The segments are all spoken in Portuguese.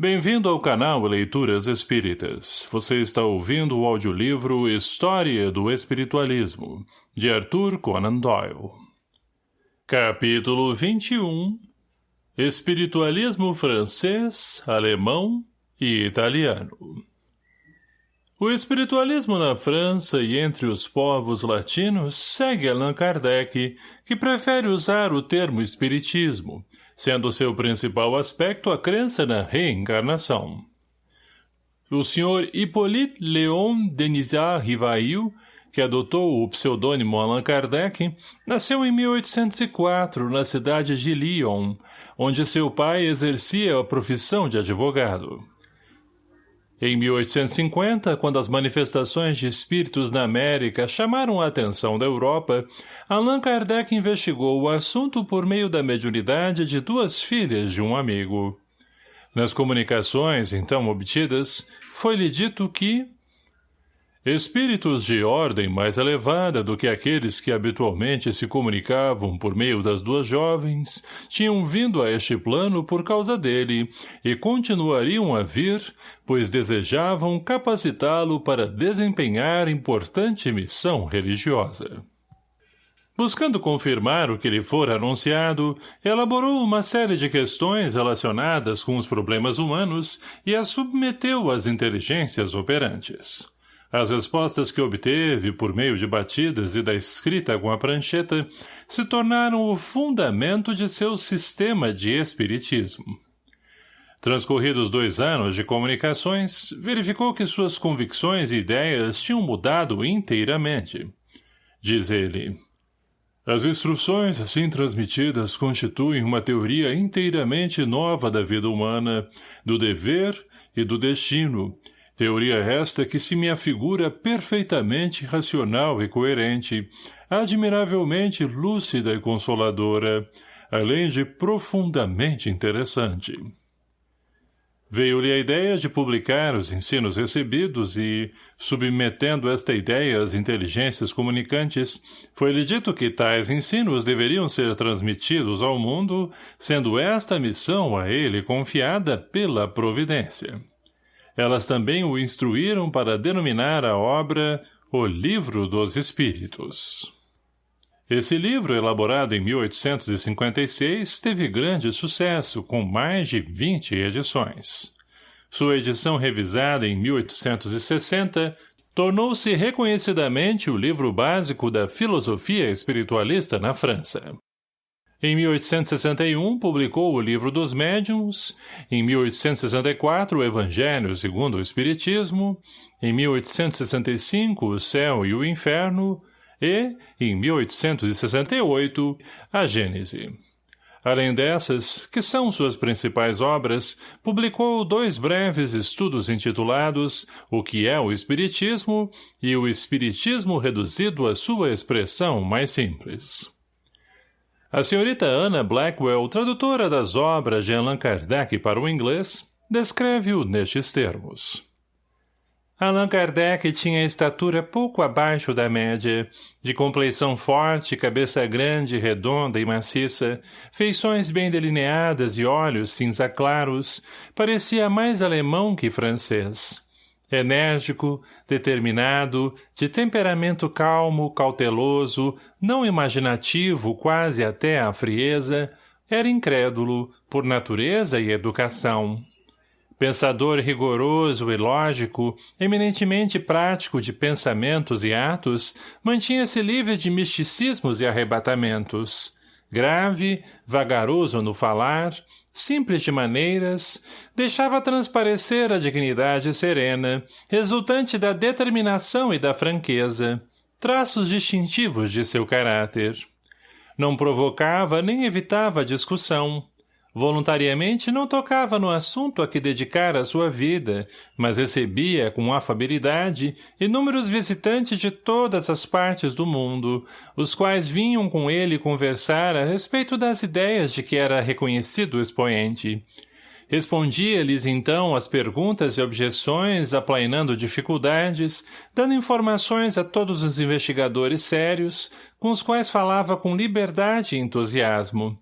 Bem-vindo ao canal Leituras Espíritas. Você está ouvindo o audiolivro História do Espiritualismo, de Arthur Conan Doyle. Capítulo 21 Espiritualismo francês, alemão e italiano O espiritualismo na França e entre os povos latinos segue Allan Kardec, que prefere usar o termo espiritismo, sendo seu principal aspecto a crença na reencarnação. O Sr. Hippolyte Léon Denisard Rivail, que adotou o pseudônimo Allan Kardec, nasceu em 1804 na cidade de Lyon, onde seu pai exercia a profissão de advogado. Em 1850, quando as manifestações de espíritos na América chamaram a atenção da Europa, Allan Kardec investigou o assunto por meio da mediunidade de duas filhas de um amigo. Nas comunicações, então obtidas, foi-lhe dito que, Espíritos de ordem mais elevada do que aqueles que habitualmente se comunicavam por meio das duas jovens, tinham vindo a este plano por causa dele e continuariam a vir, pois desejavam capacitá-lo para desempenhar importante missão religiosa. Buscando confirmar o que lhe fora anunciado, elaborou uma série de questões relacionadas com os problemas humanos e as submeteu às inteligências operantes. As respostas que obteve, por meio de batidas e da escrita com a prancheta, se tornaram o fundamento de seu sistema de espiritismo. Transcorridos dois anos de comunicações, verificou que suas convicções e ideias tinham mudado inteiramente. Diz ele, as instruções assim transmitidas constituem uma teoria inteiramente nova da vida humana, do dever e do destino, Teoria esta que se me afigura perfeitamente racional e coerente, admiravelmente lúcida e consoladora, além de profundamente interessante. Veio-lhe a ideia de publicar os ensinos recebidos e, submetendo esta ideia às inteligências comunicantes, foi-lhe dito que tais ensinos deveriam ser transmitidos ao mundo, sendo esta missão a ele confiada pela providência. Elas também o instruíram para denominar a obra O Livro dos Espíritos. Esse livro, elaborado em 1856, teve grande sucesso, com mais de 20 edições. Sua edição revisada em 1860 tornou-se reconhecidamente o livro básico da filosofia espiritualista na França. Em 1861, publicou o Livro dos Médiuns, em 1864, o Evangelho segundo o Espiritismo, em 1865, O Céu e o Inferno, e, em 1868, a Gênese. Além dessas, que são suas principais obras, publicou dois breves estudos intitulados O que é o Espiritismo e o Espiritismo reduzido à sua expressão mais simples. A senhorita Anna Blackwell, tradutora das obras de Allan Kardec para o inglês, descreve-o nestes termos. Allan Kardec tinha estatura pouco abaixo da média, de compleição forte, cabeça grande, redonda e maciça, feições bem delineadas e olhos cinza claros, parecia mais alemão que francês. Enérgico, determinado, de temperamento calmo, cauteloso, não imaginativo quase até à frieza, era incrédulo, por natureza e educação. Pensador rigoroso e lógico, eminentemente prático de pensamentos e atos, mantinha-se livre de misticismos e arrebatamentos. Grave, vagaroso no falar, simples de maneiras, deixava transparecer a dignidade serena, resultante da determinação e da franqueza, traços distintivos de seu caráter. Não provocava nem evitava discussão, Voluntariamente não tocava no assunto a que dedicara sua vida, mas recebia, com afabilidade, inúmeros visitantes de todas as partes do mundo, os quais vinham com ele conversar a respeito das ideias de que era reconhecido expoente. Respondia-lhes então as perguntas e objeções, aplainando dificuldades, dando informações a todos os investigadores sérios, com os quais falava com liberdade e entusiasmo.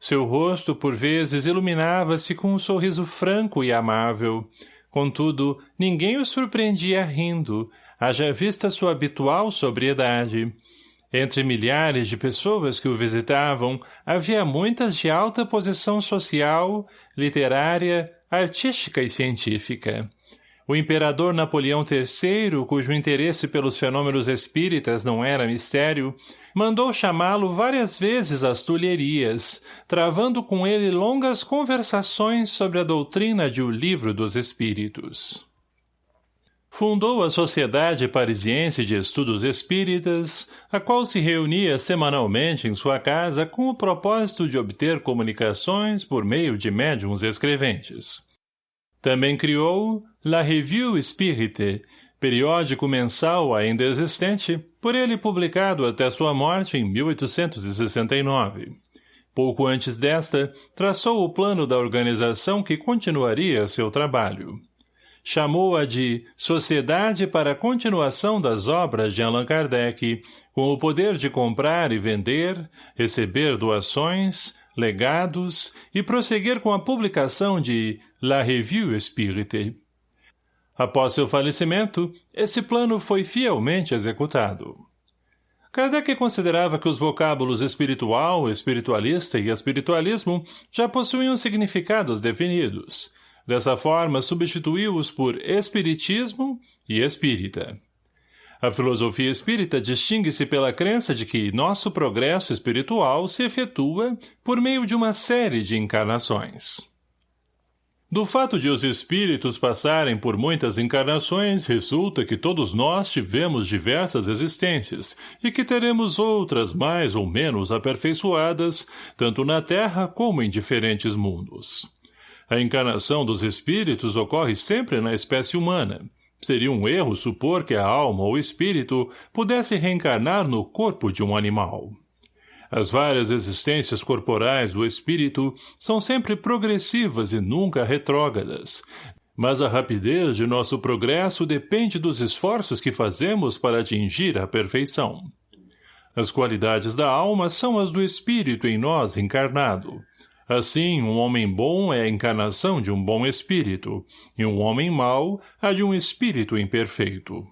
Seu rosto, por vezes, iluminava-se com um sorriso franco e amável. Contudo, ninguém o surpreendia rindo, haja vista sua habitual sobriedade. Entre milhares de pessoas que o visitavam, havia muitas de alta posição social, literária, artística e científica. O imperador Napoleão III, cujo interesse pelos fenômenos espíritas não era mistério, mandou chamá-lo várias vezes às Tulherias, travando com ele longas conversações sobre a doutrina de O Livro dos Espíritos. Fundou a Sociedade Parisiense de Estudos Espíritas, a qual se reunia semanalmente em sua casa com o propósito de obter comunicações por meio de médiums escreventes. Também criou La Revue Spirite, periódico mensal ainda existente, por ele publicado até sua morte em 1869. Pouco antes desta, traçou o plano da organização que continuaria seu trabalho. Chamou-a de Sociedade para a Continuação das Obras de Allan Kardec, com o poder de comprar e vender, receber doações, legados e prosseguir com a publicação de La Revue Espírite. Após seu falecimento, esse plano foi fielmente executado. Kardec considerava que os vocábulos espiritual, espiritualista e espiritualismo já possuíam significados definidos. Dessa forma, substituiu-os por espiritismo e espírita. A filosofia espírita distingue-se pela crença de que nosso progresso espiritual se efetua por meio de uma série de encarnações. Do fato de os espíritos passarem por muitas encarnações, resulta que todos nós tivemos diversas existências e que teremos outras mais ou menos aperfeiçoadas, tanto na Terra como em diferentes mundos. A encarnação dos espíritos ocorre sempre na espécie humana. Seria um erro supor que a alma ou espírito pudesse reencarnar no corpo de um animal. As várias existências corporais do espírito são sempre progressivas e nunca retrógradas, mas a rapidez de nosso progresso depende dos esforços que fazemos para atingir a perfeição. As qualidades da alma são as do espírito em nós encarnado. Assim, um homem bom é a encarnação de um bom espírito, e um homem mau a de um espírito imperfeito.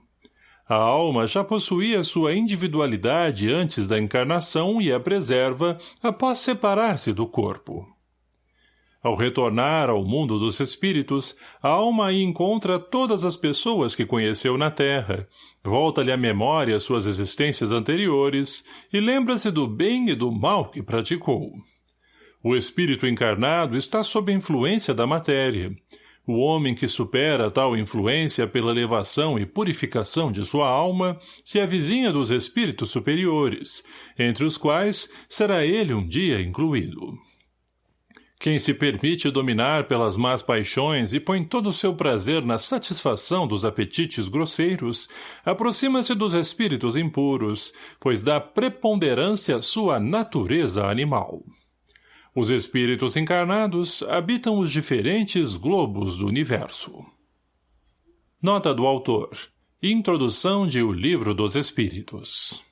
A alma já possuía sua individualidade antes da encarnação e a preserva após separar-se do corpo. Ao retornar ao mundo dos espíritos, a alma aí encontra todas as pessoas que conheceu na Terra, volta-lhe à memória suas existências anteriores e lembra-se do bem e do mal que praticou. O espírito encarnado está sob a influência da matéria, o homem que supera tal influência pela elevação e purificação de sua alma se avizinha dos espíritos superiores, entre os quais será ele um dia incluído. Quem se permite dominar pelas más paixões e põe todo o seu prazer na satisfação dos apetites grosseiros, aproxima-se dos espíritos impuros, pois dá preponderância à sua natureza animal. Os espíritos encarnados habitam os diferentes globos do universo. Nota do autor. Introdução de O Livro dos Espíritos.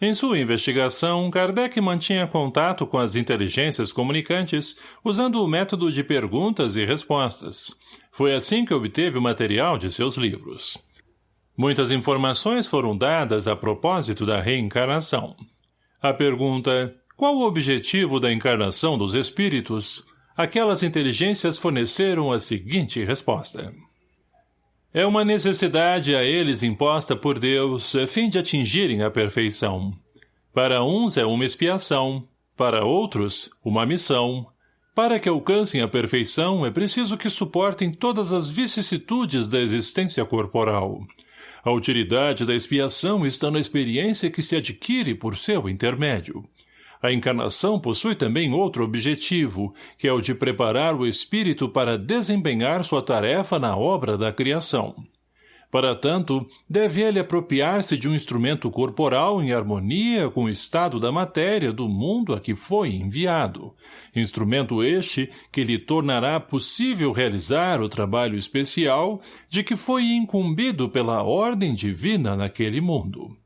Em sua investigação, Kardec mantinha contato com as inteligências comunicantes usando o método de perguntas e respostas. Foi assim que obteve o material de seus livros. Muitas informações foram dadas a propósito da reencarnação. A pergunta qual o objetivo da encarnação dos espíritos? Aquelas inteligências forneceram a seguinte resposta. É uma necessidade a eles imposta por Deus, a fim de atingirem a perfeição. Para uns é uma expiação, para outros, uma missão. Para que alcancem a perfeição, é preciso que suportem todas as vicissitudes da existência corporal. A utilidade da expiação está na experiência que se adquire por seu intermédio. A encarnação possui também outro objetivo, que é o de preparar o espírito para desempenhar sua tarefa na obra da criação. Para tanto, deve ele apropriar-se de um instrumento corporal em harmonia com o estado da matéria do mundo a que foi enviado. Instrumento este que lhe tornará possível realizar o trabalho especial de que foi incumbido pela ordem divina naquele mundo.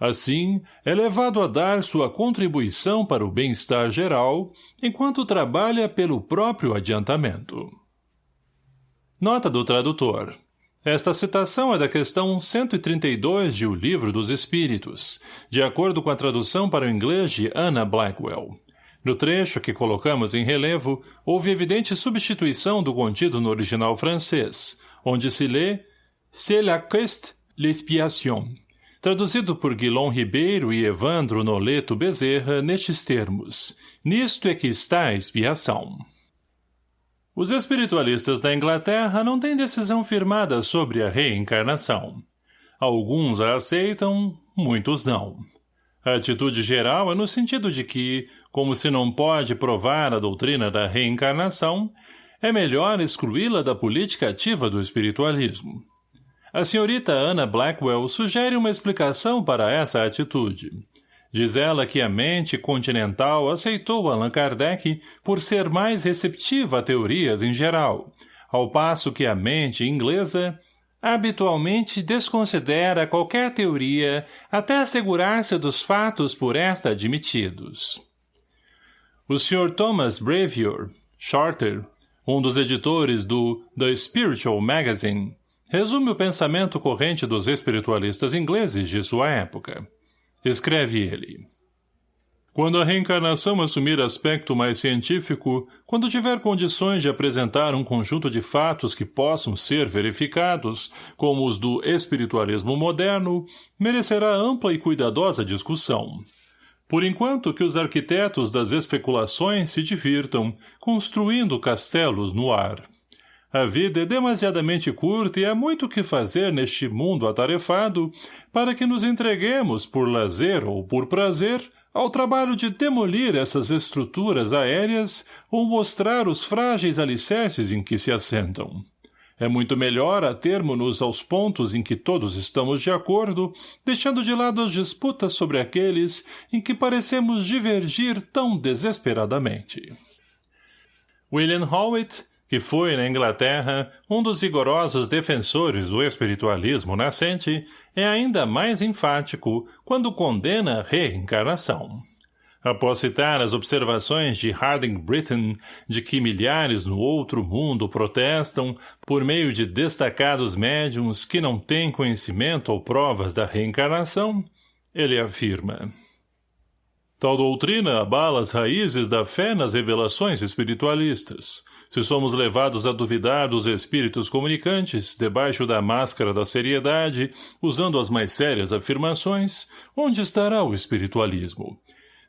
Assim, é levado a dar sua contribuição para o bem-estar geral, enquanto trabalha pelo próprio adiantamento. Nota do tradutor. Esta citação é da questão 132 de O Livro dos Espíritos, de acordo com a tradução para o inglês de Anna Blackwell. No trecho que colocamos em relevo, houve evidente substituição do contido no original francês, onde se lê C'est la quest l'expiation, traduzido por Guilom Ribeiro e Evandro Noleto Bezerra nestes termos. Nisto é que está a expiação. Os espiritualistas da Inglaterra não têm decisão firmada sobre a reencarnação. Alguns a aceitam, muitos não. A atitude geral é no sentido de que, como se não pode provar a doutrina da reencarnação, é melhor excluí-la da política ativa do espiritualismo. A senhorita Anna Blackwell sugere uma explicação para essa atitude. Diz ela que a mente continental aceitou Allan Kardec por ser mais receptiva a teorias em geral, ao passo que a mente inglesa habitualmente desconsidera qualquer teoria até assegurar-se dos fatos por esta admitidos. O Sr. Thomas Brevior, Shorter, um dos editores do The Spiritual Magazine, resume o pensamento corrente dos espiritualistas ingleses de sua época. Escreve ele. Quando a reencarnação assumir aspecto mais científico, quando tiver condições de apresentar um conjunto de fatos que possam ser verificados, como os do espiritualismo moderno, merecerá ampla e cuidadosa discussão. Por enquanto que os arquitetos das especulações se divirtam, construindo castelos no ar. A vida é demasiadamente curta e há muito que fazer neste mundo atarefado para que nos entreguemos, por lazer ou por prazer, ao trabalho de demolir essas estruturas aéreas ou mostrar os frágeis alicerces em que se assentam. É muito melhor atermos-nos aos pontos em que todos estamos de acordo, deixando de lado as disputas sobre aqueles em que parecemos divergir tão desesperadamente. William Howitt que foi, na Inglaterra, um dos vigorosos defensores do espiritualismo nascente, é ainda mais enfático quando condena a reencarnação. Após citar as observações de Harding Britton de que milhares no outro mundo protestam por meio de destacados médiums que não têm conhecimento ou provas da reencarnação, ele afirma Tal doutrina abala as raízes da fé nas revelações espiritualistas, se somos levados a duvidar dos espíritos comunicantes, debaixo da máscara da seriedade, usando as mais sérias afirmações, onde estará o espiritualismo?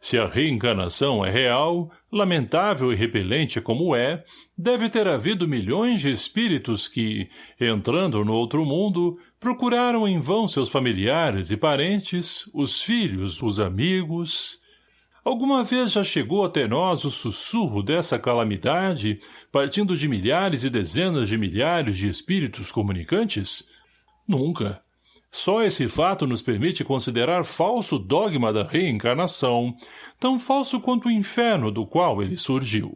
Se a reencarnação é real, lamentável e repelente como é, deve ter havido milhões de espíritos que, entrando no outro mundo, procuraram em vão seus familiares e parentes, os filhos, os amigos, Alguma vez já chegou até nós o sussurro dessa calamidade, partindo de milhares e dezenas de milhares de espíritos comunicantes? Nunca. Só esse fato nos permite considerar falso o dogma da reencarnação, tão falso quanto o inferno do qual ele surgiu.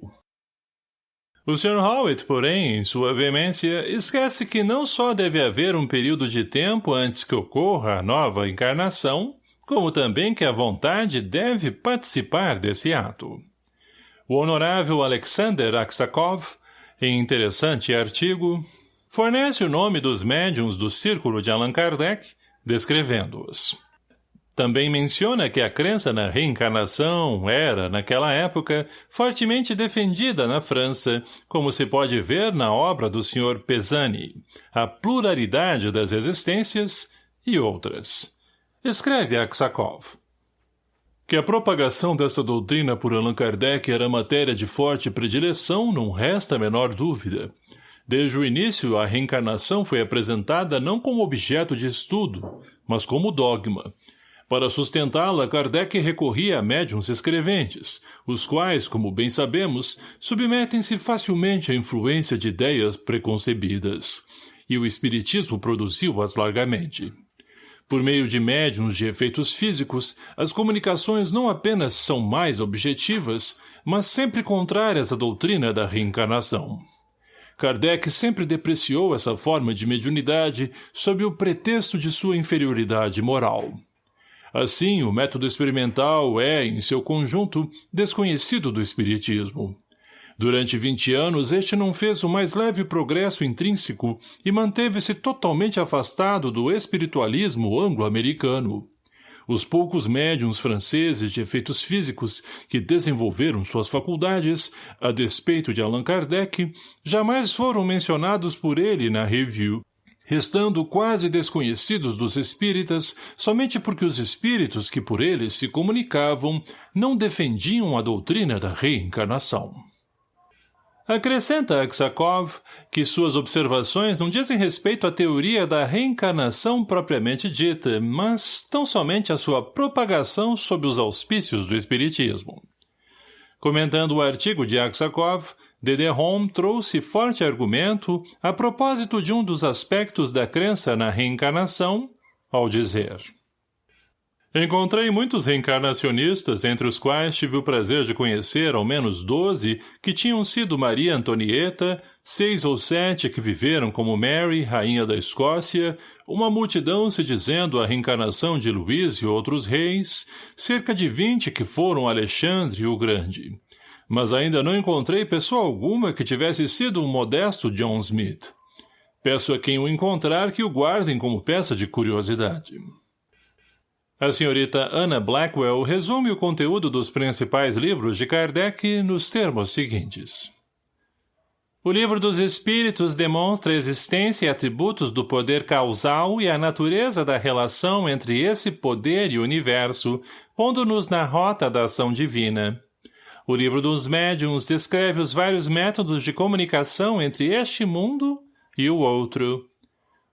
O Sr. Howitt, porém, em sua veemência, esquece que não só deve haver um período de tempo antes que ocorra a nova encarnação, como também que a vontade deve participar desse ato. O honorável Alexander Aksakov, em interessante artigo, fornece o nome dos médiums do círculo de Allan Kardec, descrevendo-os. Também menciona que a crença na reencarnação era, naquela época, fortemente defendida na França, como se pode ver na obra do Sr. Pesani, A Pluralidade das Existências e outras. Escreve Aksakov. Que a propagação dessa doutrina por Allan Kardec era matéria de forte predileção não resta a menor dúvida. Desde o início, a reencarnação foi apresentada não como objeto de estudo, mas como dogma. Para sustentá-la, Kardec recorria a médiums escreventes, os quais, como bem sabemos, submetem-se facilmente à influência de ideias preconcebidas. E o Espiritismo produziu-as largamente. Por meio de médiums de efeitos físicos, as comunicações não apenas são mais objetivas, mas sempre contrárias à doutrina da reencarnação. Kardec sempre depreciou essa forma de mediunidade sob o pretexto de sua inferioridade moral. Assim, o método experimental é, em seu conjunto, desconhecido do espiritismo. Durante vinte anos, este não fez o mais leve progresso intrínseco e manteve-se totalmente afastado do espiritualismo anglo-americano. Os poucos médiums franceses de efeitos físicos que desenvolveram suas faculdades, a despeito de Allan Kardec, jamais foram mencionados por ele na review, restando quase desconhecidos dos espíritas somente porque os espíritos que por eles se comunicavam não defendiam a doutrina da reencarnação. Acrescenta Aksakov que suas observações não dizem respeito à teoria da reencarnação propriamente dita, mas tão somente à sua propagação sob os auspícios do Espiritismo. Comentando o artigo de Aksakov, Home trouxe forte argumento a propósito de um dos aspectos da crença na reencarnação, ao dizer Encontrei muitos reencarnacionistas, entre os quais tive o prazer de conhecer ao menos doze que tinham sido Maria Antonieta, seis ou sete que viveram como Mary, rainha da Escócia, uma multidão se dizendo a reencarnação de Luís e outros reis, cerca de vinte que foram Alexandre o Grande. Mas ainda não encontrei pessoa alguma que tivesse sido um modesto John Smith. Peço a quem o encontrar que o guardem como peça de curiosidade. A senhorita Anna Blackwell resume o conteúdo dos principais livros de Kardec nos termos seguintes. O livro dos Espíritos demonstra a existência e atributos do poder causal e a natureza da relação entre esse poder e o universo, pondo-nos na rota da ação divina. O livro dos Médiuns descreve os vários métodos de comunicação entre este mundo e o outro.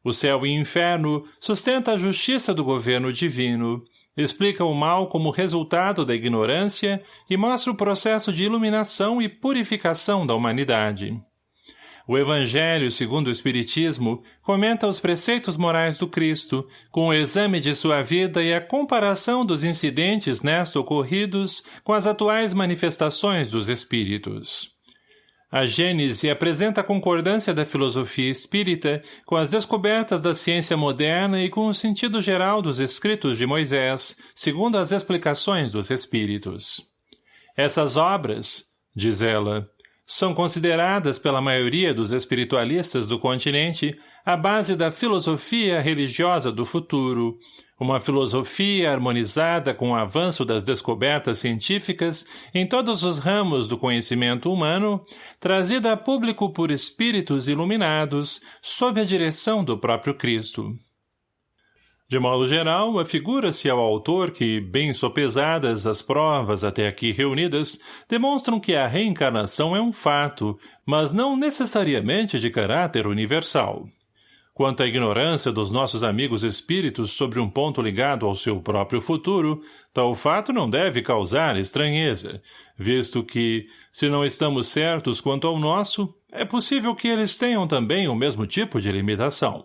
O céu e inferno sustenta a justiça do governo divino, explica o mal como resultado da ignorância e mostra o processo de iluminação e purificação da humanidade. O Evangelho, segundo o Espiritismo, comenta os preceitos morais do Cristo, com o exame de sua vida e a comparação dos incidentes nesta ocorridos com as atuais manifestações dos Espíritos. A Gênese apresenta a concordância da filosofia espírita com as descobertas da ciência moderna e com o sentido geral dos escritos de Moisés, segundo as explicações dos espíritos. Essas obras, diz ela, são consideradas pela maioria dos espiritualistas do continente a base da filosofia religiosa do futuro, uma filosofia harmonizada com o avanço das descobertas científicas em todos os ramos do conhecimento humano, trazida a público por espíritos iluminados, sob a direção do próprio Cristo. De modo geral, afigura-se ao autor que, bem sopesadas as provas até aqui reunidas, demonstram que a reencarnação é um fato, mas não necessariamente de caráter universal. Quanto à ignorância dos nossos amigos espíritos sobre um ponto ligado ao seu próprio futuro, tal fato não deve causar estranheza, visto que, se não estamos certos quanto ao nosso, é possível que eles tenham também o mesmo tipo de limitação.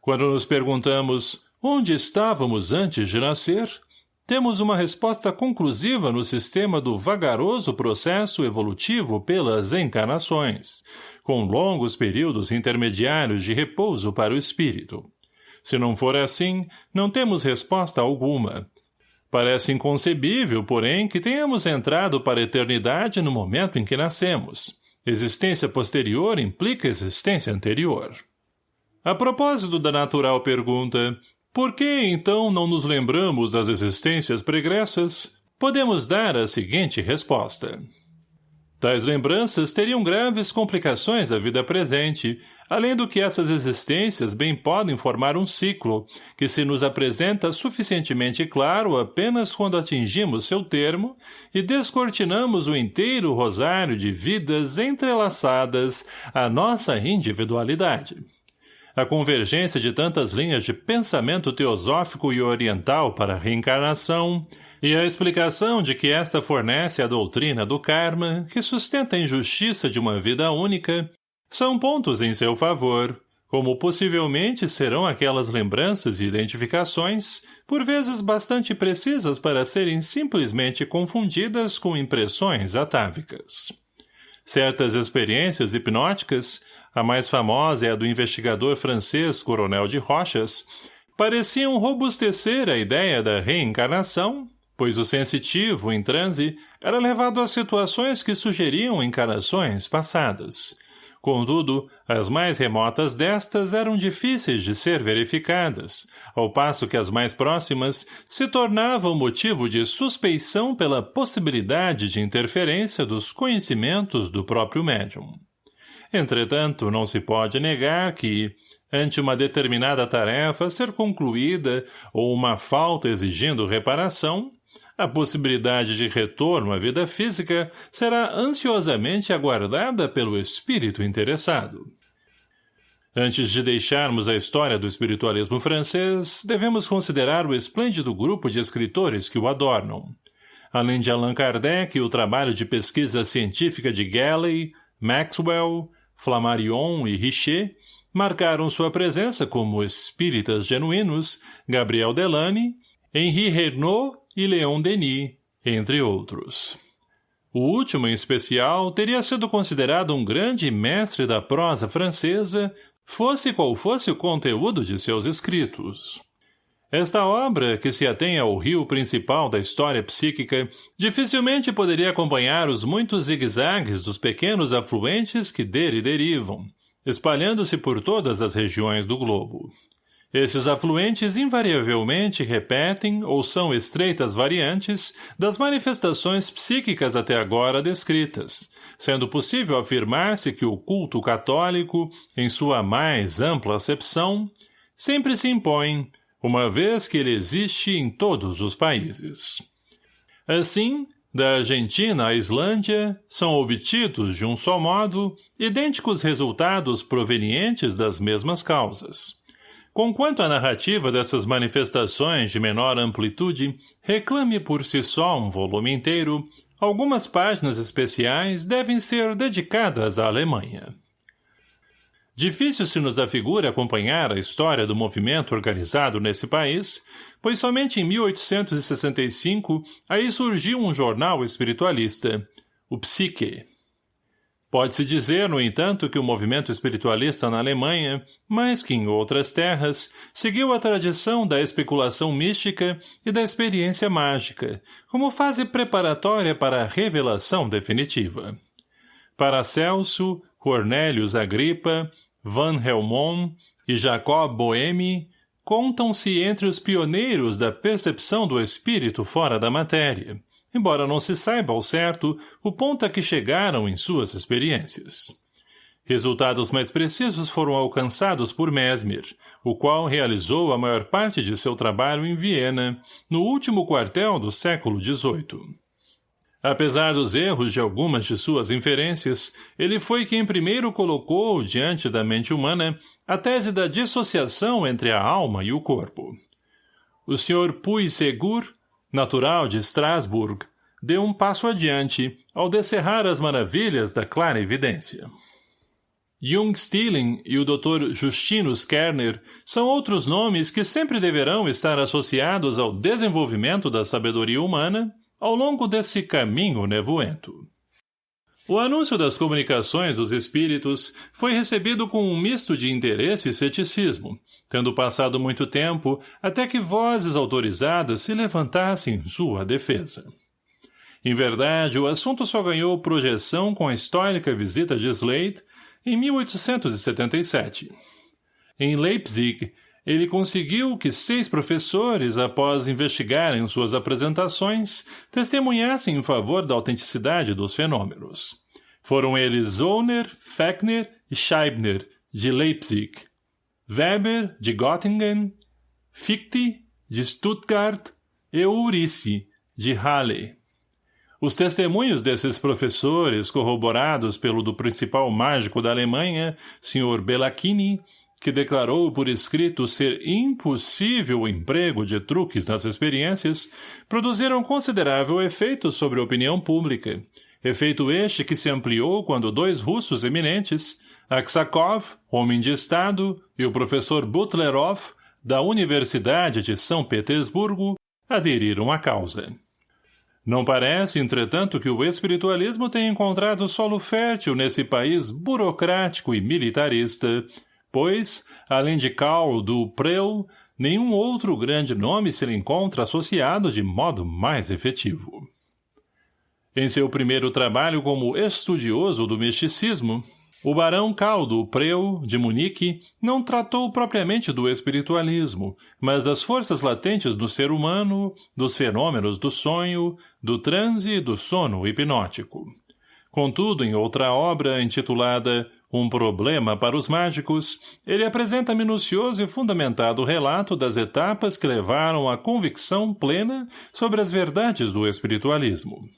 Quando nos perguntamos onde estávamos antes de nascer, temos uma resposta conclusiva no sistema do vagaroso processo evolutivo pelas encarnações, com longos períodos intermediários de repouso para o espírito. Se não for assim, não temos resposta alguma. Parece inconcebível, porém, que tenhamos entrado para a eternidade no momento em que nascemos. Existência posterior implica existência anterior. A propósito da natural pergunta, por que, então, não nos lembramos das existências pregressas? Podemos dar a seguinte resposta. Tais lembranças teriam graves complicações à vida presente, além do que essas existências bem podem formar um ciclo, que se nos apresenta suficientemente claro apenas quando atingimos seu termo e descortinamos o inteiro rosário de vidas entrelaçadas à nossa individualidade. A convergência de tantas linhas de pensamento teosófico e oriental para a reencarnação, e a explicação de que esta fornece a doutrina do karma, que sustenta a injustiça de uma vida única, são pontos em seu favor, como possivelmente serão aquelas lembranças e identificações, por vezes bastante precisas para serem simplesmente confundidas com impressões atávicas. Certas experiências hipnóticas, a mais famosa é a do investigador francês Coronel de Rochas, pareciam robustecer a ideia da reencarnação, pois o sensitivo, em transe, era levado a situações que sugeriam encarnações passadas. Contudo, as mais remotas destas eram difíceis de ser verificadas, ao passo que as mais próximas se tornavam motivo de suspeição pela possibilidade de interferência dos conhecimentos do próprio médium. Entretanto, não se pode negar que, ante uma determinada tarefa ser concluída ou uma falta exigindo reparação, a possibilidade de retorno à vida física será ansiosamente aguardada pelo espírito interessado. Antes de deixarmos a história do espiritualismo francês, devemos considerar o esplêndido grupo de escritores que o adornam. Além de Allan Kardec o trabalho de pesquisa científica de Galley, Maxwell, Flammarion e Richer, marcaram sua presença como espíritas genuínos Gabriel Delany, Henri Renaud e Leon Denis, entre outros. O último, em especial, teria sido considerado um grande mestre da prosa francesa, fosse qual fosse o conteúdo de seus escritos. Esta obra, que se atém ao rio principal da história psíquica, dificilmente poderia acompanhar os muitos zigue-zagues dos pequenos afluentes que dele derivam, espalhando-se por todas as regiões do globo. Esses afluentes invariavelmente repetem ou são estreitas variantes das manifestações psíquicas até agora descritas, sendo possível afirmar-se que o culto católico, em sua mais ampla acepção, sempre se impõe, uma vez que ele existe em todos os países. Assim, da Argentina à Islândia, são obtidos, de um só modo, idênticos resultados provenientes das mesmas causas. Conquanto a narrativa dessas manifestações de menor amplitude reclame por si só um volume inteiro, algumas páginas especiais devem ser dedicadas à Alemanha. Difícil se nos afigura acompanhar a história do movimento organizado nesse país, pois somente em 1865 aí surgiu um jornal espiritualista, o Psique. Pode-se dizer, no entanto, que o movimento espiritualista na Alemanha, mais que em outras terras, seguiu a tradição da especulação mística e da experiência mágica, como fase preparatória para a revelação definitiva. Paracelso, Cornélios Agripa, Van Helmont e Jacob Boheme contam-se entre os pioneiros da percepção do espírito fora da matéria, embora não se saiba ao certo o ponto a que chegaram em suas experiências. Resultados mais precisos foram alcançados por Mesmer, o qual realizou a maior parte de seu trabalho em Viena, no último quartel do século XVIII. Apesar dos erros de algumas de suas inferências, ele foi quem primeiro colocou diante da mente humana a tese da dissociação entre a alma e o corpo. O Sr. Puy-Segur natural de Strasbourg, deu um passo adiante ao descerrar as maravilhas da clara evidência. Jung Stilling e o Dr. Justinus Kerner são outros nomes que sempre deverão estar associados ao desenvolvimento da sabedoria humana ao longo desse caminho nevoento. O anúncio das comunicações dos espíritos foi recebido com um misto de interesse e ceticismo, tendo passado muito tempo até que vozes autorizadas se levantassem em sua defesa. Em verdade, o assunto só ganhou projeção com a histórica visita de Slade em 1877. Em Leipzig, ele conseguiu que seis professores, após investigarem suas apresentações, testemunhassem em favor da autenticidade dos fenômenos. Foram eles Zollner, Fechner e Scheibner, de Leipzig, Weber, de Göttingen, Fichte, de Stuttgart e Ulrich, de Halle. Os testemunhos desses professores, corroborados pelo do principal mágico da Alemanha, Sr. Bellacchini, que declarou por escrito ser impossível o emprego de truques nas experiências, produziram considerável efeito sobre a opinião pública, efeito este que se ampliou quando dois russos eminentes, Aksakov, homem de Estado, e o professor Butlerov, da Universidade de São Petersburgo, aderiram à causa. Não parece, entretanto, que o espiritualismo tenha encontrado solo fértil nesse país burocrático e militarista, pois, além de Karl do Prel, nenhum outro grande nome se lhe encontra associado de modo mais efetivo. Em seu primeiro trabalho como estudioso do misticismo, o barão Caldo Preu, de Munique, não tratou propriamente do espiritualismo, mas das forças latentes do ser humano, dos fenômenos do sonho, do transe e do sono hipnótico. Contudo, em outra obra, intitulada Um Problema para os Mágicos, ele apresenta minucioso e fundamentado relato das etapas que levaram à convicção plena sobre as verdades do espiritualismo.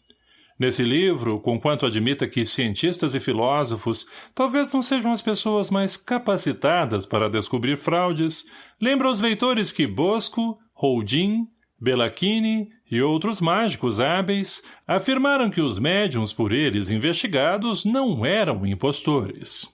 Nesse livro, conquanto admita que cientistas e filósofos talvez não sejam as pessoas mais capacitadas para descobrir fraudes, lembra aos leitores que Bosco, Houdin, Bellacchini e outros mágicos hábeis afirmaram que os médiums por eles investigados não eram impostores.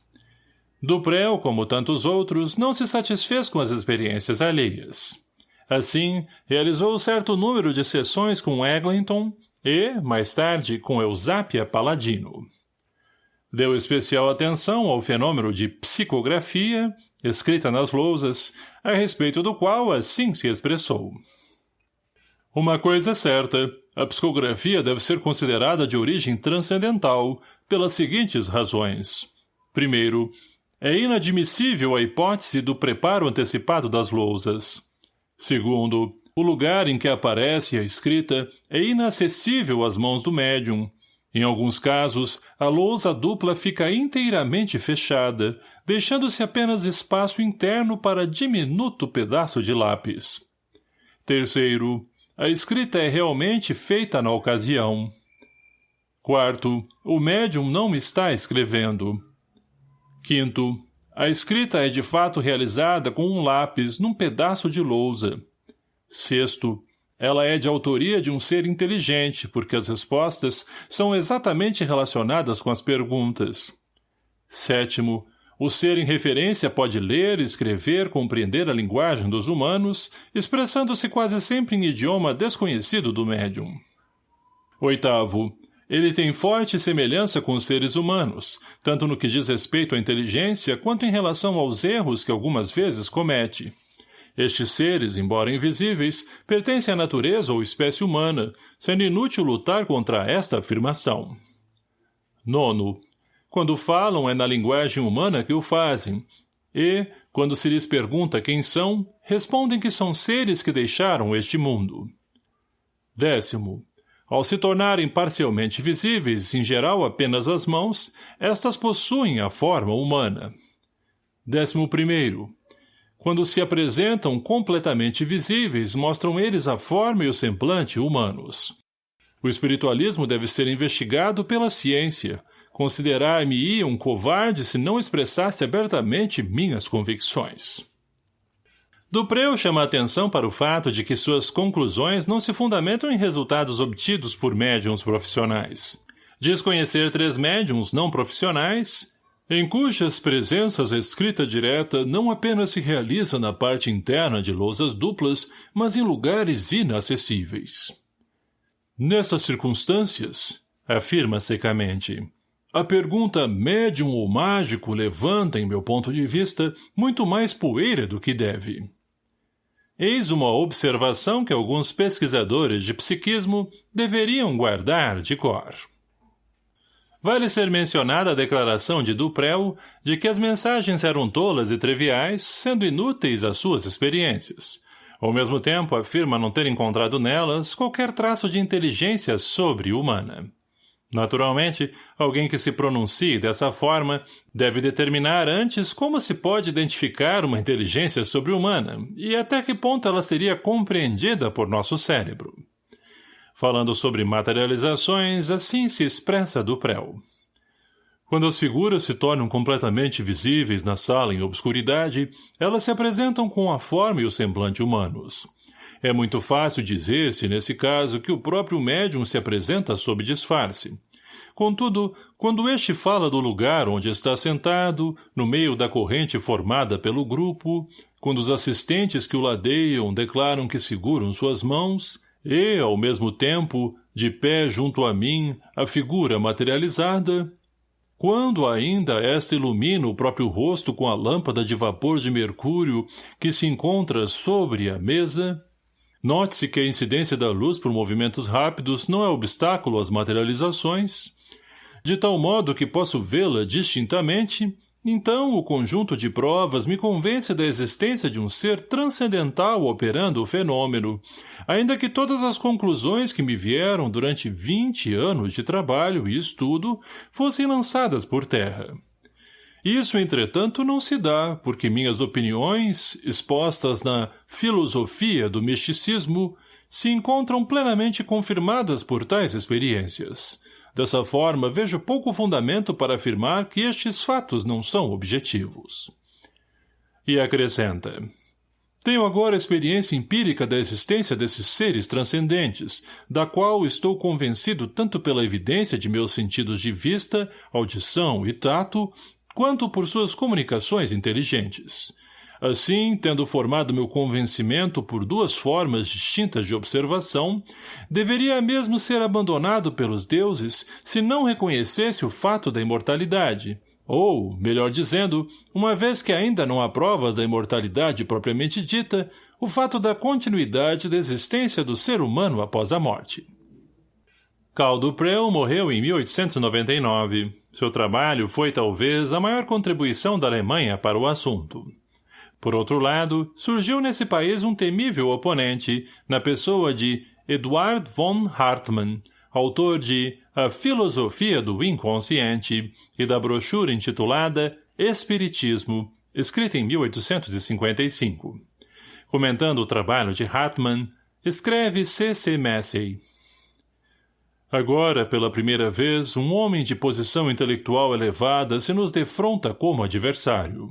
Duprel, como tantos outros, não se satisfez com as experiências alheias. Assim, realizou certo número de sessões com Eglinton, e, mais tarde, com Eusápia Paladino. Deu especial atenção ao fenômeno de psicografia, escrita nas lousas, a respeito do qual assim se expressou. Uma coisa é certa, a psicografia deve ser considerada de origem transcendental, pelas seguintes razões. Primeiro, é inadmissível a hipótese do preparo antecipado das lousas. Segundo, o lugar em que aparece a escrita é inacessível às mãos do médium. Em alguns casos, a lousa dupla fica inteiramente fechada, deixando-se apenas espaço interno para diminuto pedaço de lápis. Terceiro, a escrita é realmente feita na ocasião. Quarto, o médium não está escrevendo. Quinto, a escrita é de fato realizada com um lápis num pedaço de lousa. Sexto, ela é de autoria de um ser inteligente, porque as respostas são exatamente relacionadas com as perguntas. Sétimo, o ser em referência pode ler, escrever, compreender a linguagem dos humanos, expressando-se quase sempre em idioma desconhecido do médium. Oitavo, ele tem forte semelhança com os seres humanos, tanto no que diz respeito à inteligência quanto em relação aos erros que algumas vezes comete. Estes seres, embora invisíveis, pertencem à natureza ou espécie humana, sendo inútil lutar contra esta afirmação. Nono. Quando falam é na linguagem humana que o fazem, e, quando se lhes pergunta quem são, respondem que são seres que deixaram este mundo. Décimo. Ao se tornarem parcialmente visíveis, em geral apenas as mãos, estas possuem a forma humana. Décimo primeiro. Quando se apresentam completamente visíveis, mostram eles a forma e o semblante humanos. O espiritualismo deve ser investigado pela ciência. Considerar-me-ia um covarde se não expressasse abertamente minhas convicções. Dupreu chama atenção para o fato de que suas conclusões não se fundamentam em resultados obtidos por médiums profissionais. Diz conhecer três médiums não profissionais em cujas presenças a escrita direta não apenas se realiza na parte interna de lousas duplas, mas em lugares inacessíveis. Nessas circunstâncias, afirma secamente, a pergunta médium ou mágico levanta, em meu ponto de vista, muito mais poeira do que deve. Eis uma observação que alguns pesquisadores de psiquismo deveriam guardar de cor. Vale ser mencionada a declaração de Duprel de que as mensagens eram tolas e triviais, sendo inúteis às suas experiências. Ao mesmo tempo, afirma não ter encontrado nelas qualquer traço de inteligência sobre-humana. Naturalmente, alguém que se pronuncie dessa forma deve determinar antes como se pode identificar uma inteligência sobre-humana e até que ponto ela seria compreendida por nosso cérebro. Falando sobre materializações, assim se expressa Duprel. Quando as figuras se tornam completamente visíveis na sala em obscuridade, elas se apresentam com a forma e o semblante humanos. É muito fácil dizer-se, nesse caso, que o próprio médium se apresenta sob disfarce. Contudo, quando este fala do lugar onde está sentado, no meio da corrente formada pelo grupo, quando os assistentes que o ladeiam declaram que seguram suas mãos, e, ao mesmo tempo, de pé junto a mim, a figura materializada, quando ainda esta ilumina o próprio rosto com a lâmpada de vapor de mercúrio que se encontra sobre a mesa, note-se que a incidência da luz por movimentos rápidos não é obstáculo às materializações, de tal modo que posso vê-la distintamente então, o conjunto de provas me convence da existência de um ser transcendental operando o fenômeno, ainda que todas as conclusões que me vieram durante vinte anos de trabalho e estudo fossem lançadas por terra. Isso, entretanto, não se dá, porque minhas opiniões, expostas na filosofia do misticismo, se encontram plenamente confirmadas por tais experiências. Dessa forma, vejo pouco fundamento para afirmar que estes fatos não são objetivos. E acrescenta. Tenho agora experiência empírica da existência desses seres transcendentes, da qual estou convencido tanto pela evidência de meus sentidos de vista, audição e tato, quanto por suas comunicações inteligentes. Assim, tendo formado meu convencimento por duas formas distintas de observação, deveria mesmo ser abandonado pelos deuses se não reconhecesse o fato da imortalidade, ou, melhor dizendo, uma vez que ainda não há provas da imortalidade propriamente dita, o fato da continuidade da existência do ser humano após a morte. Caldo Prel morreu em 1899. Seu trabalho foi, talvez, a maior contribuição da Alemanha para o assunto. Por outro lado, surgiu nesse país um temível oponente, na pessoa de Eduard von Hartmann, autor de A Filosofia do Inconsciente e da brochura intitulada Espiritismo, escrita em 1855. Comentando o trabalho de Hartmann, escreve C. C. Massey. Agora, pela primeira vez, um homem de posição intelectual elevada se nos defronta como adversário.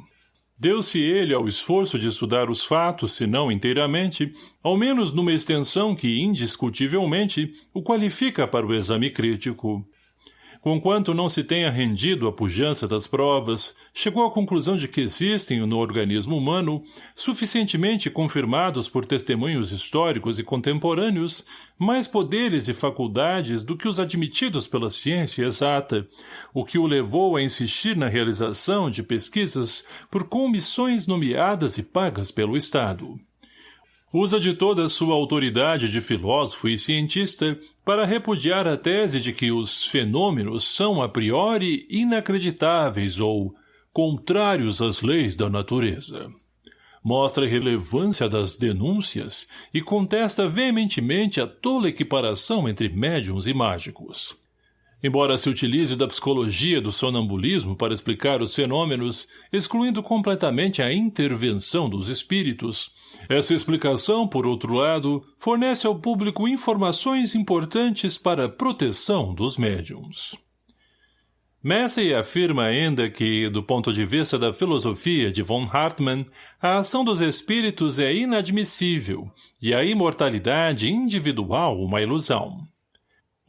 Deu-se ele ao esforço de estudar os fatos, se não inteiramente, ao menos numa extensão que, indiscutivelmente, o qualifica para o exame crítico. Conquanto não se tenha rendido à pujança das provas, chegou à conclusão de que existem no organismo humano, suficientemente confirmados por testemunhos históricos e contemporâneos, mais poderes e faculdades do que os admitidos pela ciência exata, o que o levou a insistir na realização de pesquisas por comissões nomeadas e pagas pelo Estado usa de toda a sua autoridade de filósofo e cientista para repudiar a tese de que os fenômenos são a priori inacreditáveis ou contrários às leis da natureza. Mostra a relevância das denúncias e contesta veementemente a tola equiparação entre médiums e mágicos. Embora se utilize da psicologia do sonambulismo para explicar os fenômenos, excluindo completamente a intervenção dos espíritos, essa explicação, por outro lado, fornece ao público informações importantes para a proteção dos médiums. Massey afirma ainda que, do ponto de vista da filosofia de von Hartmann, a ação dos espíritos é inadmissível e a imortalidade individual uma ilusão.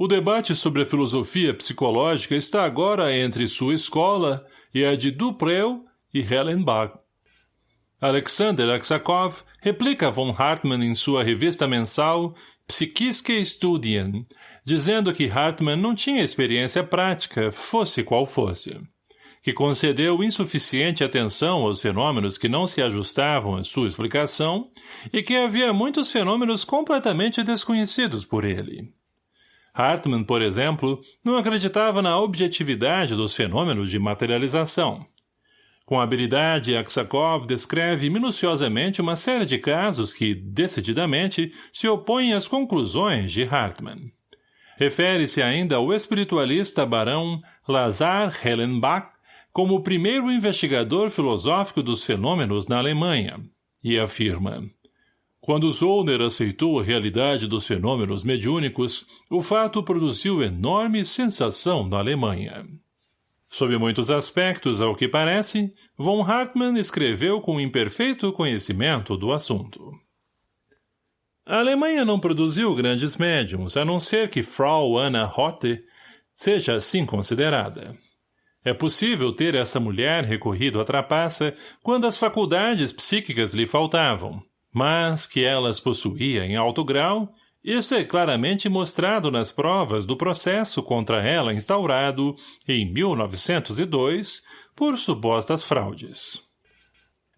O debate sobre a filosofia psicológica está agora entre sua escola e a de Dupreu e Hellenbach. Alexander Aksakov replica von Hartmann em sua revista mensal Psychische Studien, dizendo que Hartmann não tinha experiência prática, fosse qual fosse, que concedeu insuficiente atenção aos fenômenos que não se ajustavam à sua explicação e que havia muitos fenômenos completamente desconhecidos por ele. Hartmann, por exemplo, não acreditava na objetividade dos fenômenos de materialização. Com habilidade, Aksakov descreve minuciosamente uma série de casos que, decididamente, se opõem às conclusões de Hartmann. Refere-se ainda ao espiritualista barão Lazar Hellenbach como o primeiro investigador filosófico dos fenômenos na Alemanha, e afirma quando Zollner aceitou a realidade dos fenômenos mediúnicos, o fato produziu enorme sensação na Alemanha. Sob muitos aspectos, ao que parece, von Hartmann escreveu com imperfeito conhecimento do assunto. A Alemanha não produziu grandes médiums, a não ser que Frau Anna Hotte seja assim considerada. É possível ter essa mulher recorrido à trapaça quando as faculdades psíquicas lhe faltavam, mas que elas possuía em alto grau, Isso é claramente mostrado nas provas do processo contra ela instaurado, em 1902, por supostas fraudes.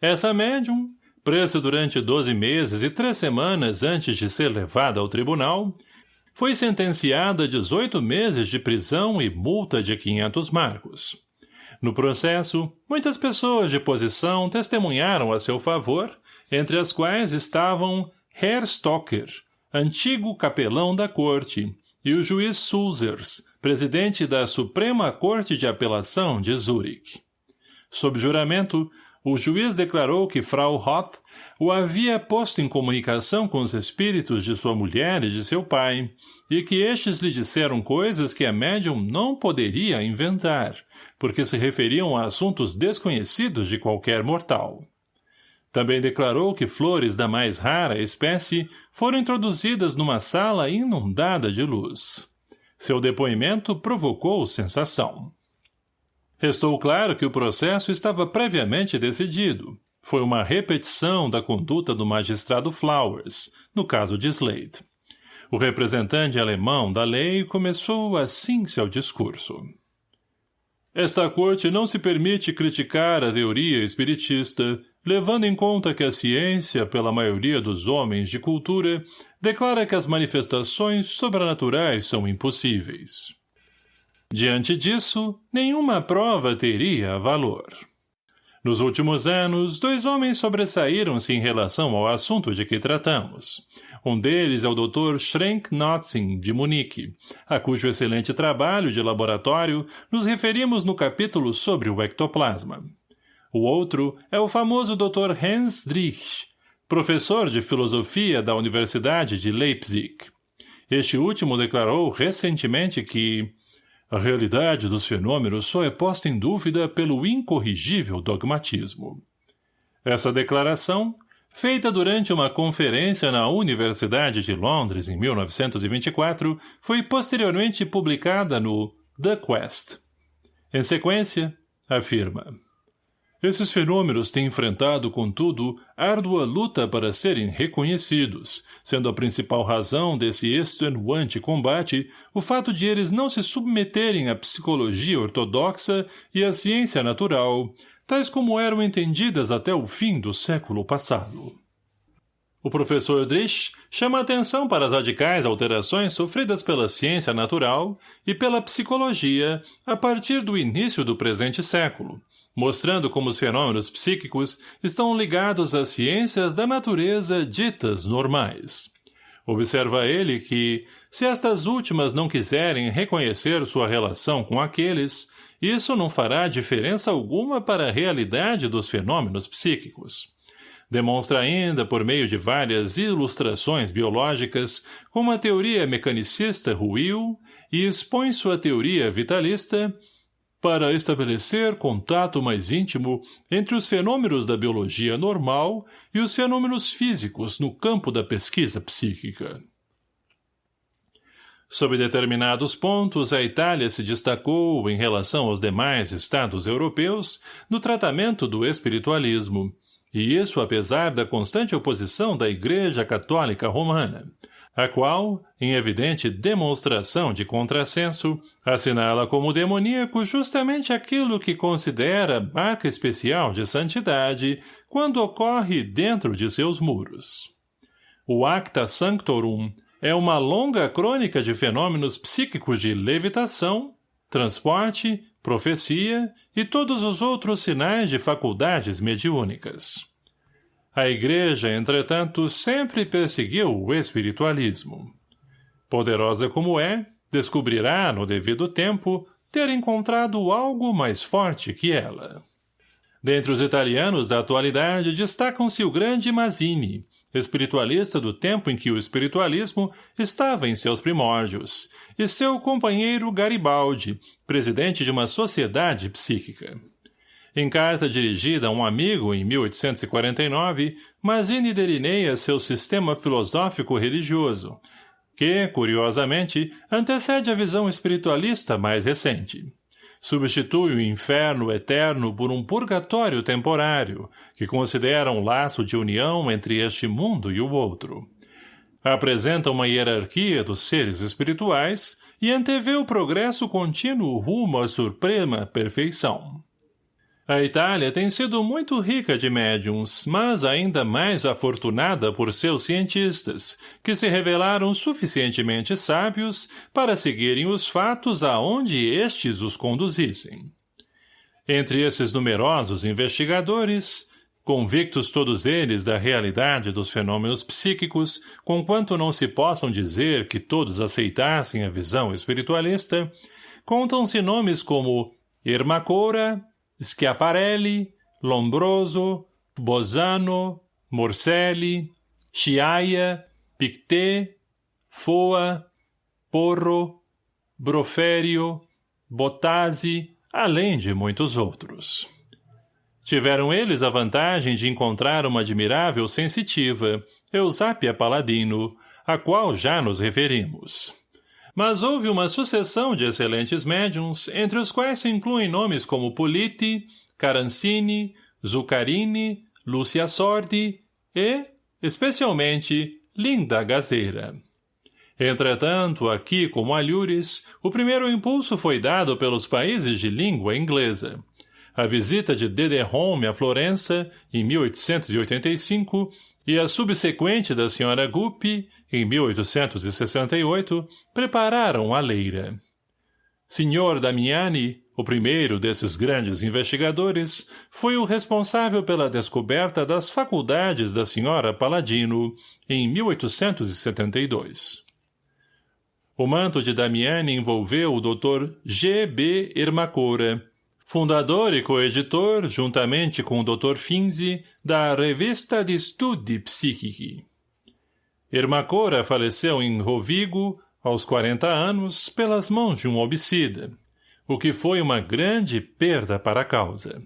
Essa médium, presa durante 12 meses e três semanas antes de ser levada ao tribunal, foi sentenciada a 18 meses de prisão e multa de 500 marcos. No processo, muitas pessoas de posição testemunharam a seu favor, entre as quais estavam Herr Stocker, antigo capelão da corte, e o juiz Sulzers, presidente da Suprema Corte de Apelação de Zurich. Sob juramento, o juiz declarou que Frau Roth o havia posto em comunicação com os espíritos de sua mulher e de seu pai, e que estes lhe disseram coisas que a médium não poderia inventar, porque se referiam a assuntos desconhecidos de qualquer mortal. Também declarou que flores da mais rara espécie foram introduzidas numa sala inundada de luz. Seu depoimento provocou sensação. Restou claro que o processo estava previamente decidido. Foi uma repetição da conduta do magistrado Flowers, no caso de Slade. O representante alemão da lei começou assim seu discurso. Esta corte não se permite criticar a teoria espiritista, levando em conta que a ciência, pela maioria dos homens de cultura, declara que as manifestações sobrenaturais são impossíveis. Diante disso, nenhuma prova teria valor. Nos últimos anos, dois homens sobressaíram-se em relação ao assunto de que tratamos. Um deles é o Dr. Schrenk Notzing, de Munique, a cujo excelente trabalho de laboratório nos referimos no capítulo sobre o ectoplasma. O outro é o famoso Dr. Hans Drich, professor de filosofia da Universidade de Leipzig. Este último declarou recentemente que a realidade dos fenômenos só é posta em dúvida pelo incorrigível dogmatismo. Essa declaração, feita durante uma conferência na Universidade de Londres em 1924, foi posteriormente publicada no The Quest. Em sequência, afirma esses fenômenos têm enfrentado, contudo, árdua luta para serem reconhecidos, sendo a principal razão desse extenuante combate o fato de eles não se submeterem à psicologia ortodoxa e à ciência natural, tais como eram entendidas até o fim do século passado. O professor Drisch chama atenção para as radicais alterações sofridas pela ciência natural e pela psicologia a partir do início do presente século, mostrando como os fenômenos psíquicos estão ligados às ciências da natureza ditas normais. Observa ele que, se estas últimas não quiserem reconhecer sua relação com aqueles, isso não fará diferença alguma para a realidade dos fenômenos psíquicos. Demonstra ainda, por meio de várias ilustrações biológicas, como a teoria mecanicista ruiu e expõe sua teoria vitalista para estabelecer contato mais íntimo entre os fenômenos da biologia normal e os fenômenos físicos no campo da pesquisa psíquica. Sob determinados pontos, a Itália se destacou, em relação aos demais estados europeus, no tratamento do espiritualismo, e isso apesar da constante oposição da Igreja Católica Romana, a qual, em evidente demonstração de contrassenso, assinala como demoníaco justamente aquilo que considera marca especial de santidade quando ocorre dentro de seus muros. O Acta Sanctorum é uma longa crônica de fenômenos psíquicos de levitação, transporte, profecia e todos os outros sinais de faculdades mediúnicas. A Igreja, entretanto, sempre perseguiu o espiritualismo. Poderosa como é, descobrirá, no devido tempo, ter encontrado algo mais forte que ela. Dentre os italianos da atualidade destacam-se o grande Mazzini, espiritualista do tempo em que o espiritualismo estava em seus primórdios, e seu companheiro Garibaldi, presidente de uma sociedade psíquica. Em carta dirigida a um amigo em 1849, Mazzini delineia seu sistema filosófico religioso, que, curiosamente, antecede a visão espiritualista mais recente. Substitui o inferno eterno por um purgatório temporário, que considera um laço de união entre este mundo e o outro. apresenta uma hierarquia dos seres espirituais e antevê o progresso contínuo rumo à suprema perfeição. A Itália tem sido muito rica de médiums, mas ainda mais afortunada por seus cientistas, que se revelaram suficientemente sábios para seguirem os fatos aonde estes os conduzissem. Entre esses numerosos investigadores, convictos todos eles da realidade dos fenômenos psíquicos, conquanto não se possam dizer que todos aceitassem a visão espiritualista, contam-se nomes como Ermacora, Schiaparelli, Lombroso, Bosano, Morselli, Chiaia, Pictet, Foa, Porro, Broferio, Botazzi, além de muitos outros. Tiveram eles a vantagem de encontrar uma admirável sensitiva, Eusápia Paladino, a qual já nos referimos. Mas houve uma sucessão de excelentes médiums, entre os quais se incluem nomes como Politi, Carancini, Zuccarini, Lúcia Sordi e, especialmente, Linda Gazeira. Entretanto, aqui como Alhures, o primeiro impulso foi dado pelos países de língua inglesa. A visita de Home a Florença, em 1885, e a subsequente da Sra. Guppy, em 1868, prepararam a leira. Sr. Damiani, o primeiro desses grandes investigadores, foi o responsável pela descoberta das faculdades da Sra. Paladino, em 1872. O manto de Damiani envolveu o Dr. G. B. Ermacora, fundador e coeditor, juntamente com o Dr. Finzi, da Revista de Studi Psichici. Ermacora faleceu em Rovigo, aos 40 anos, pelas mãos de um obsida, o que foi uma grande perda para a causa.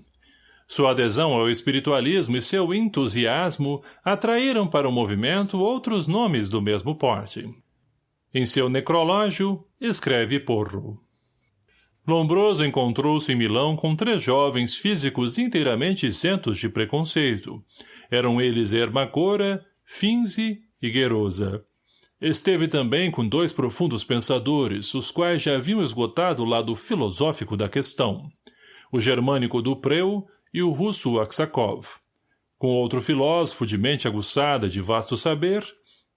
Sua adesão ao espiritualismo e seu entusiasmo atraíram para o movimento outros nomes do mesmo porte. Em seu necrológio, escreve Porro. Lombroso encontrou-se em Milão com três jovens físicos inteiramente isentos de preconceito. Eram eles Ermacora, Finzi Higuerosa. Esteve também com dois profundos pensadores, os quais já haviam esgotado o lado filosófico da questão, o germânico Dupreu e o russo Aksakov. Com outro filósofo de mente aguçada de vasto saber,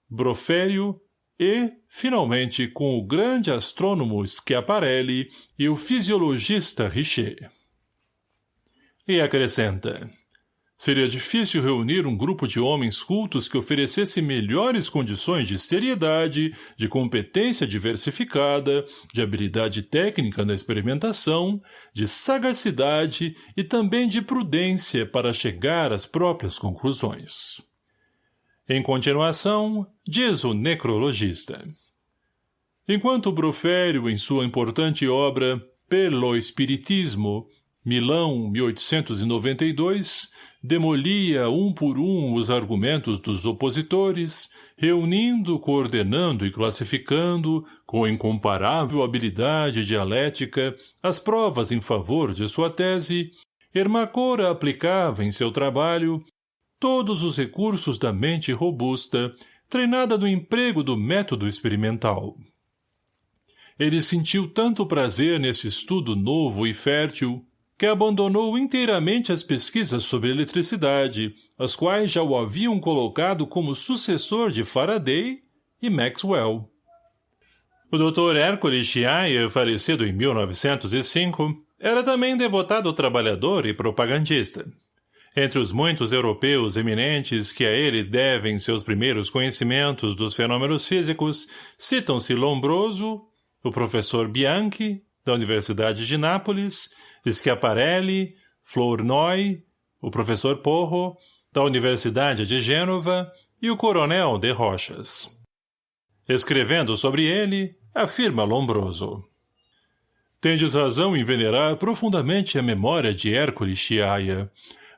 Brofério, e, finalmente, com o grande astrônomo Schiaparelli e o fisiologista Richer. E acrescenta, Seria difícil reunir um grupo de homens cultos que oferecesse melhores condições de seriedade, de competência diversificada, de habilidade técnica na experimentação, de sagacidade e também de prudência para chegar às próprias conclusões. Em continuação, diz o necrologista. Enquanto Brofério, em sua importante obra Pelo Espiritismo, Milão, 1892, demolia um por um os argumentos dos opositores, reunindo, coordenando e classificando, com incomparável habilidade dialética, as provas em favor de sua tese, Hermacora aplicava em seu trabalho todos os recursos da mente robusta, treinada no emprego do método experimental. Ele sentiu tanto prazer nesse estudo novo e fértil, que abandonou inteiramente as pesquisas sobre eletricidade, as quais já o haviam colocado como sucessor de Faraday e Maxwell. O Dr. Hércules Chiaia, falecido em 1905, era também devotado trabalhador e propagandista. Entre os muitos europeus eminentes que a ele devem seus primeiros conhecimentos dos fenômenos físicos, citam-se Lombroso, o professor Bianchi, da Universidade de Nápoles, Schiaparelli, Flournoy, o professor Porro, da Universidade de Gênova, e o coronel de Rochas. Escrevendo sobre ele, afirma Lombroso. Tendes razão em venerar profundamente a memória de Hércules Chiaia,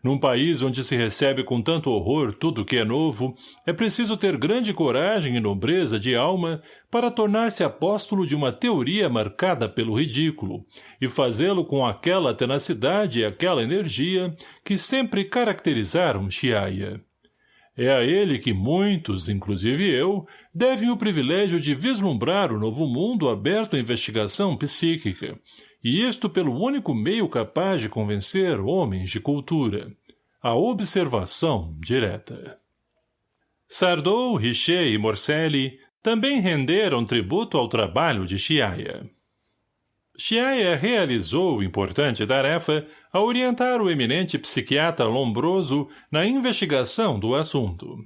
num país onde se recebe com tanto horror tudo que é novo, é preciso ter grande coragem e nobreza de alma para tornar-se apóstolo de uma teoria marcada pelo ridículo, e fazê-lo com aquela tenacidade e aquela energia que sempre caracterizaram Chiaia. É a ele que muitos, inclusive eu, devem o privilégio de vislumbrar o novo mundo aberto à investigação psíquica, e isto pelo único meio capaz de convencer homens de cultura, a observação direta. Sardou, Richer e Morcelli também renderam tributo ao trabalho de Chiaia. Chiaia realizou importante tarefa a orientar o eminente psiquiatra Lombroso na investigação do assunto.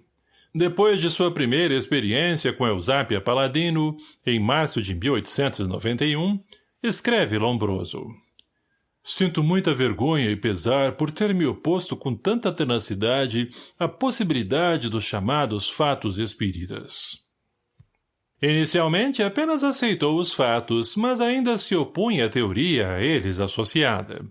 Depois de sua primeira experiência com Eusápia Paladino, em março de 1891, escreve Lombroso. Sinto muita vergonha e pesar por ter me oposto com tanta tenacidade à possibilidade dos chamados fatos espíritas. Inicialmente apenas aceitou os fatos, mas ainda se opunha à teoria a eles associada.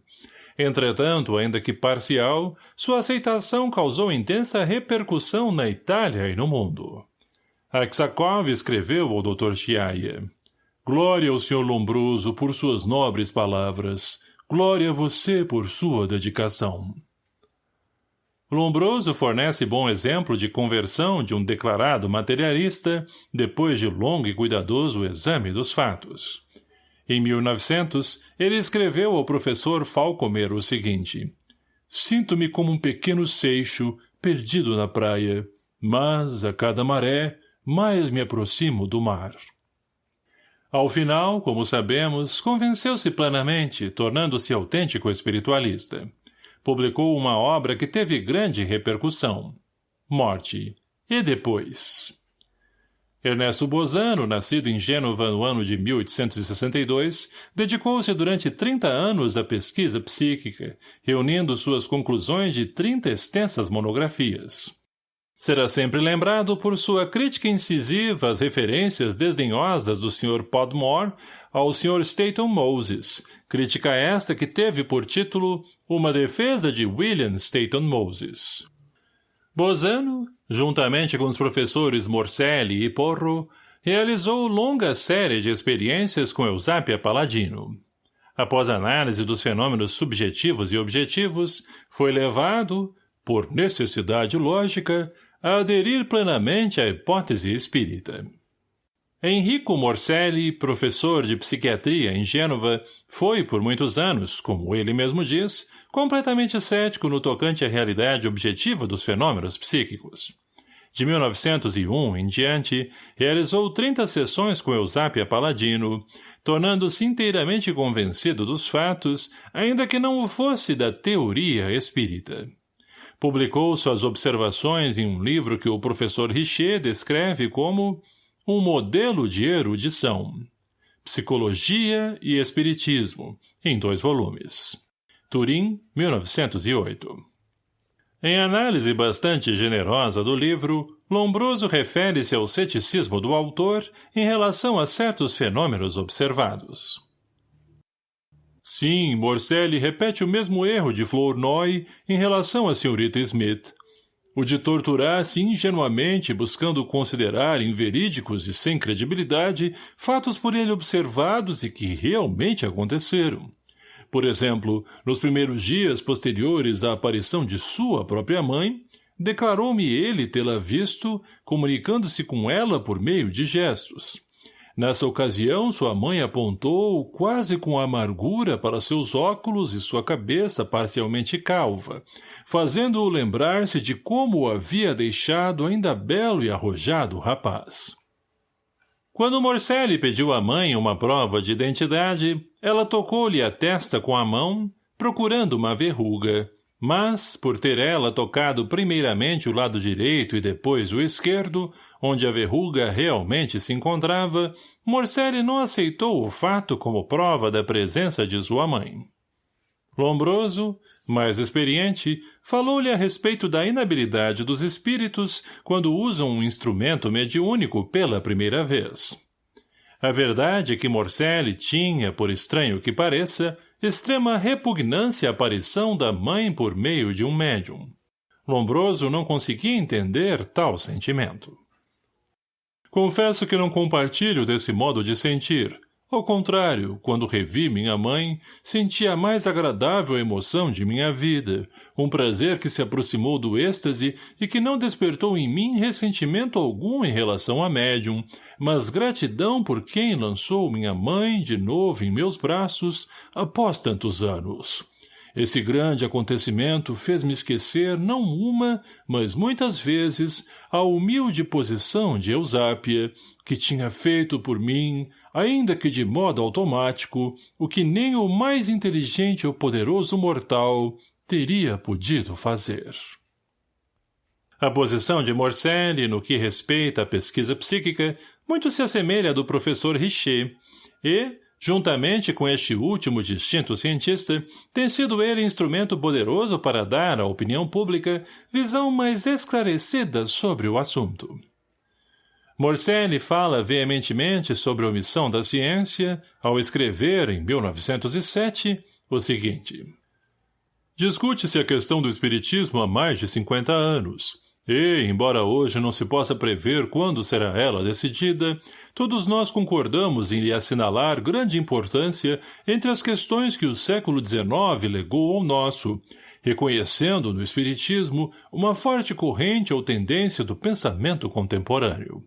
Entretanto, ainda que parcial, sua aceitação causou intensa repercussão na Itália e no mundo. Aksakov escreveu ao Dr. Chiaia. Glória ao Sr. Lombroso por suas nobres palavras. Glória a você por sua dedicação. Lombroso fornece bom exemplo de conversão de um declarado materialista depois de longo e cuidadoso exame dos fatos. Em 1900, ele escreveu ao professor Falcomer o seguinte Sinto-me como um pequeno seixo perdido na praia, mas, a cada maré, mais me aproximo do mar. Ao final, como sabemos, convenceu-se plenamente, tornando-se autêntico espiritualista publicou uma obra que teve grande repercussão. Morte. E depois? Ernesto Bozano, nascido em Gênova no ano de 1862, dedicou-se durante 30 anos à pesquisa psíquica, reunindo suas conclusões de 30 extensas monografias. Será sempre lembrado por sua crítica incisiva às referências desdenhosas do Sr. Podmore ao Sr. Staton Moses, crítica esta que teve por título Uma defesa de William Staton Moses. Bozano, juntamente com os professores Morcelli e Porro, realizou longa série de experiências com Eusápia Paladino. Após análise dos fenômenos subjetivos e objetivos, foi levado, por necessidade lógica, a aderir plenamente à hipótese espírita. Enrico Morcelli, professor de psiquiatria em Gênova, foi, por muitos anos, como ele mesmo diz, completamente cético no tocante à realidade objetiva dos fenômenos psíquicos. De 1901 em diante, realizou 30 sessões com Eusápia Paladino, tornando-se inteiramente convencido dos fatos, ainda que não o fosse da teoria espírita. Publicou suas observações em um livro que o professor Richer descreve como um modelo de erudição. Psicologia e Espiritismo, em dois volumes. Turim, 1908. Em análise bastante generosa do livro, Lombroso refere-se ao ceticismo do autor em relação a certos fenômenos observados. Sim, Morcelli repete o mesmo erro de Flournoy em relação à senhorita Smith. O de torturar-se ingenuamente buscando considerar inverídicos e sem credibilidade fatos por ele observados e que realmente aconteceram. Por exemplo, nos primeiros dias posteriores à aparição de sua própria mãe, declarou-me ele tê-la visto, comunicando-se com ela por meio de gestos. Nessa ocasião, sua mãe apontou, quase com amargura, para seus óculos e sua cabeça parcialmente calva, fazendo-o lembrar-se de como o havia deixado ainda belo e arrojado rapaz. Quando Morcelli pediu à mãe uma prova de identidade, ela tocou-lhe a testa com a mão, procurando uma verruga, mas, por ter ela tocado primeiramente o lado direito e depois o esquerdo, onde a verruga realmente se encontrava, Morcelli não aceitou o fato como prova da presença de sua mãe. Lombroso, mais experiente, falou-lhe a respeito da inabilidade dos espíritos quando usam um instrumento mediúnico pela primeira vez. A verdade é que Morcelli tinha, por estranho que pareça, extrema repugnância à aparição da mãe por meio de um médium. Lombroso não conseguia entender tal sentimento. Confesso que não compartilho desse modo de sentir, Ao contrário, quando revi minha mãe, senti a mais agradável emoção de minha vida, um prazer que se aproximou do êxtase e que não despertou em mim ressentimento algum em relação a médium, mas gratidão por quem lançou minha mãe de novo em meus braços após tantos anos. Esse grande acontecimento fez-me esquecer não uma, mas muitas vezes, a humilde posição de Eusápia, que tinha feito por mim, ainda que de modo automático, o que nem o mais inteligente ou poderoso mortal teria podido fazer. A posição de Morselli no que respeita à pesquisa psíquica muito se assemelha à do professor Richer, e, Juntamente com este último distinto cientista, tem sido ele instrumento poderoso para dar à opinião pública visão mais esclarecida sobre o assunto. Morselli fala veementemente sobre a omissão da ciência ao escrever, em 1907, o seguinte. Discute-se a questão do espiritismo há mais de 50 anos, e, embora hoje não se possa prever quando será ela decidida, todos nós concordamos em lhe assinalar grande importância entre as questões que o século XIX legou ao nosso, reconhecendo no Espiritismo uma forte corrente ou tendência do pensamento contemporâneo.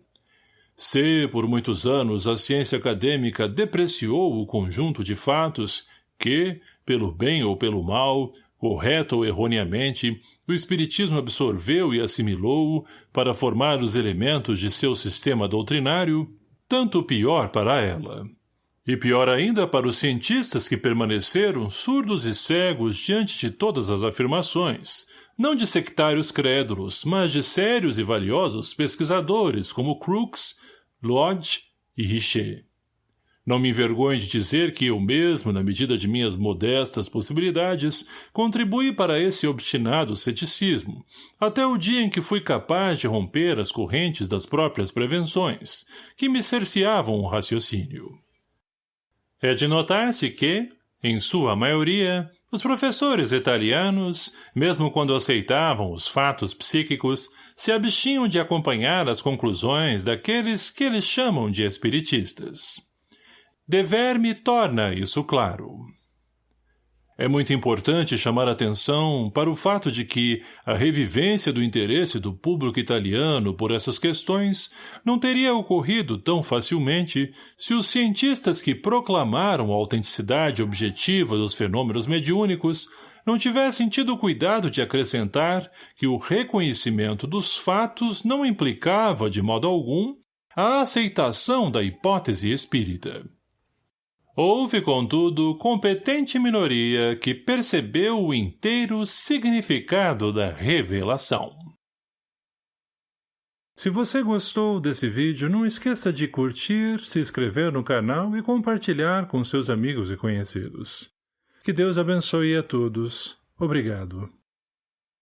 Se, por muitos anos, a ciência acadêmica depreciou o conjunto de fatos que, pelo bem ou pelo mal, correto ou erroneamente, o Espiritismo absorveu e assimilou-o para formar os elementos de seu sistema doutrinário, tanto pior para ela. E pior ainda para os cientistas que permaneceram surdos e cegos diante de todas as afirmações, não de sectários crédulos, mas de sérios e valiosos pesquisadores como Crookes, Lodge e Richer. Não me envergonho de dizer que eu mesmo, na medida de minhas modestas possibilidades, contribuí para esse obstinado ceticismo, até o dia em que fui capaz de romper as correntes das próprias prevenções, que me cerceavam o raciocínio. É de notar-se que, em sua maioria, os professores italianos, mesmo quando aceitavam os fatos psíquicos, se abstinham de acompanhar as conclusões daqueles que eles chamam de espiritistas. Dever-me torna isso claro. É muito importante chamar atenção para o fato de que a revivência do interesse do público italiano por essas questões não teria ocorrido tão facilmente se os cientistas que proclamaram a autenticidade objetiva dos fenômenos mediúnicos não tivessem tido cuidado de acrescentar que o reconhecimento dos fatos não implicava, de modo algum, a aceitação da hipótese espírita. Houve, contudo, competente minoria que percebeu o inteiro significado da revelação. Se você gostou desse vídeo, não esqueça de curtir, se inscrever no canal e compartilhar com seus amigos e conhecidos. Que Deus abençoe a todos. Obrigado.